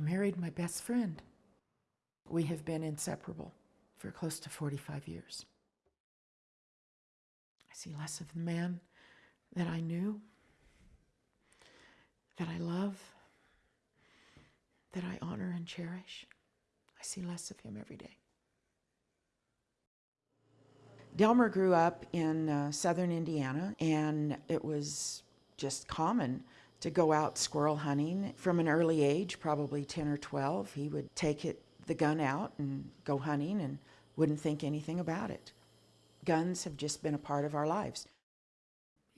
married my best friend. We have been inseparable for close to 45 years. I see less of the man that I knew, that I love, that I honor and cherish. I see less of him every day. Delmer grew up in uh, southern Indiana, and it was just common to go out squirrel hunting from an early age, probably 10 or 12. He would take it, the gun out and go hunting and wouldn't think anything about it. Guns have just been a part of our lives.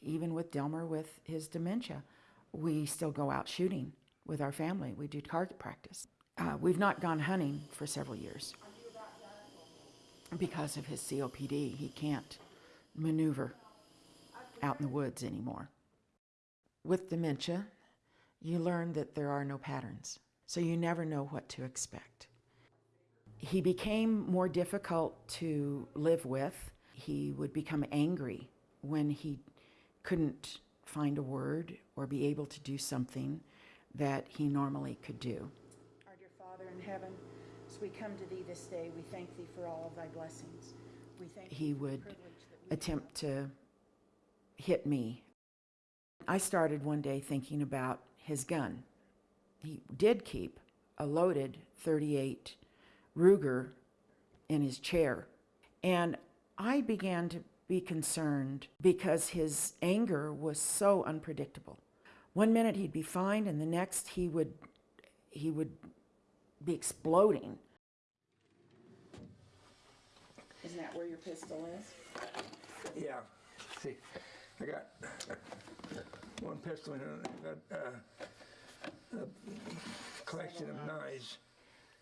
Even with Delmer with his dementia, we still go out shooting with our family. We do target practice. Uh, we've not gone hunting for several years because of his COPD. He can't maneuver out in the woods anymore. With dementia, you learn that there are no patterns, so you never know what to expect. He became more difficult to live with. He would become angry when he couldn't find a word or be able to do something that he normally could do. Our dear Father in heaven, as we come to thee this day, we thank thee for all of thy blessings. We thank he would attempt to hit me. I started one day thinking about his gun. He did keep a loaded 38 Ruger in his chair. And I began to be concerned because his anger was so unpredictable. One minute he'd be fine and the next he would he would be exploding. Isn't that where your pistol is? Yeah. See, I got one pistol and I got uh, a collection of knives.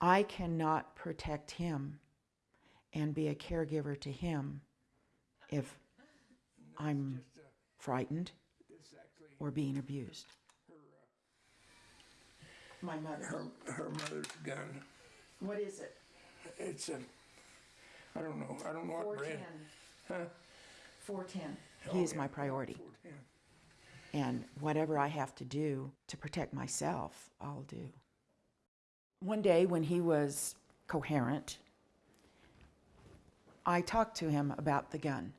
I cannot protect him and be a caregiver to him if I'm frightened or being abused. My mother. Her, her mother's gun. What is it? It's a, I don't know, I don't know what brand. 410. Huh? 410. He is my priority. And whatever I have to do to protect myself, I'll do. One day when he was coherent, I talked to him about the gun.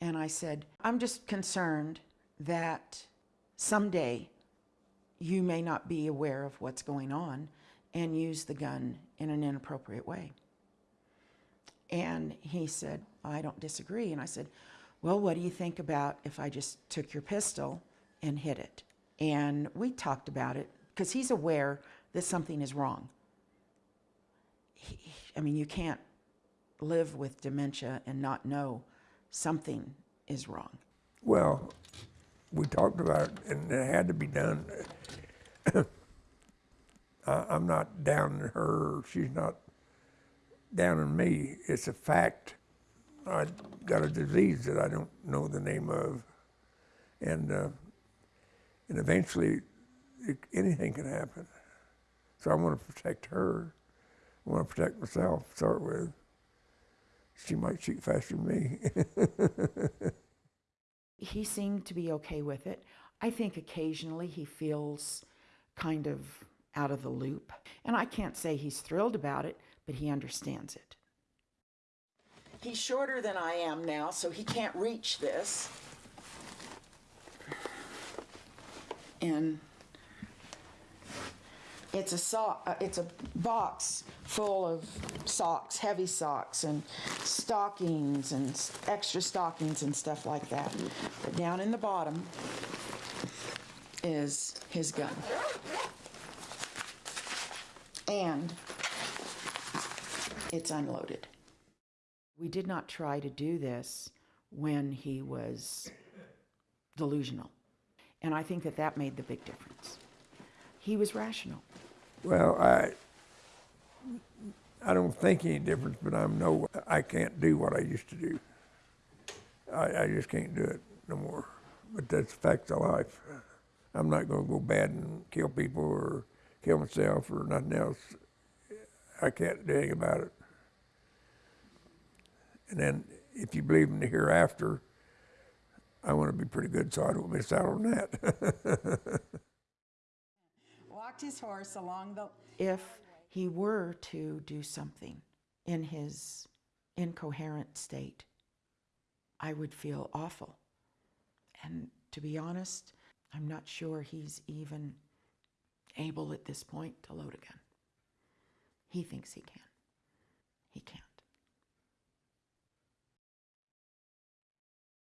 And I said, I'm just concerned that someday you may not be aware of what's going on and use the gun in an inappropriate way. And he said, I don't disagree. And I said, Well, what do you think about if I just took your pistol and hit it? And we talked about it because he's aware that something is wrong. He, I mean, you can't live with dementia and not know something is wrong. Well, we talked about it and it had to be done. I'm not down on her, she's not down on me. It's a fact. I got a disease that I don't know the name of. And, uh, and eventually it, anything can happen. So I want to protect her. I want to protect myself, start with. She might shoot faster than me. he seemed to be okay with it. I think occasionally he feels kind of out of the loop. And I can't say he's thrilled about it, but he understands it. He's shorter than I am now, so he can't reach this. And it's a sock, uh, it's a box full of socks, heavy socks and stockings and extra stockings and stuff like that. But down in the bottom is his gun. And it's unloaded. We did not try to do this when he was delusional. And I think that that made the big difference. He was rational. Well, I, I don't think any difference, but I know I can't do what I used to do. I, I just can't do it no more. But that's facts of life. I'm not going to go bad and kill people or kill myself or nothing else. I can't do anything about it. And then if you believe in the hereafter, I want to be pretty good so I don't miss out on that. Walked his horse along the, If he were to do something in his incoherent state, I would feel awful. And to be honest, I'm not sure he's even able at this point to load a gun. He thinks he can. He can't.